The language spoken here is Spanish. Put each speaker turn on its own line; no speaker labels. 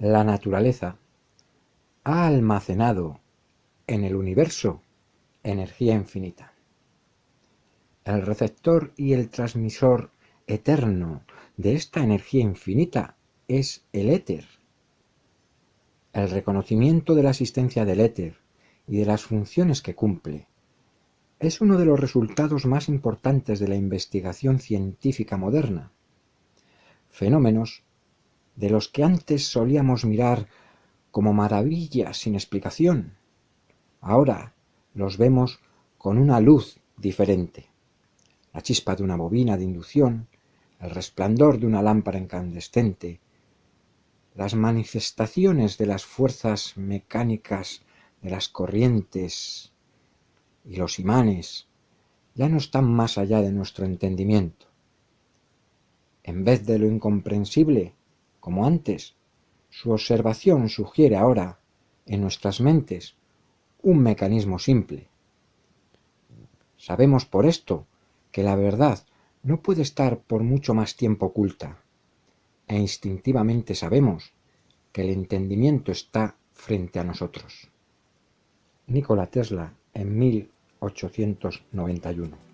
La naturaleza ha almacenado en el universo energía infinita. El receptor y el transmisor eterno de esta energía infinita es el éter. El reconocimiento de la existencia del éter y de las funciones que cumple es uno de los resultados más importantes de la investigación científica moderna. Fenómenos de los que antes solíamos mirar como maravillas sin explicación, ahora los vemos con una luz diferente. La chispa de una bobina de inducción, el resplandor de una lámpara incandescente, las manifestaciones de las fuerzas mecánicas de las corrientes y los imanes ya no están más allá de nuestro entendimiento. En vez de lo incomprensible, como antes, su observación sugiere ahora, en nuestras mentes, un mecanismo simple. Sabemos por esto que la verdad no puede estar por mucho más tiempo oculta, e instintivamente sabemos que el entendimiento está frente a nosotros. Nikola Tesla en 1891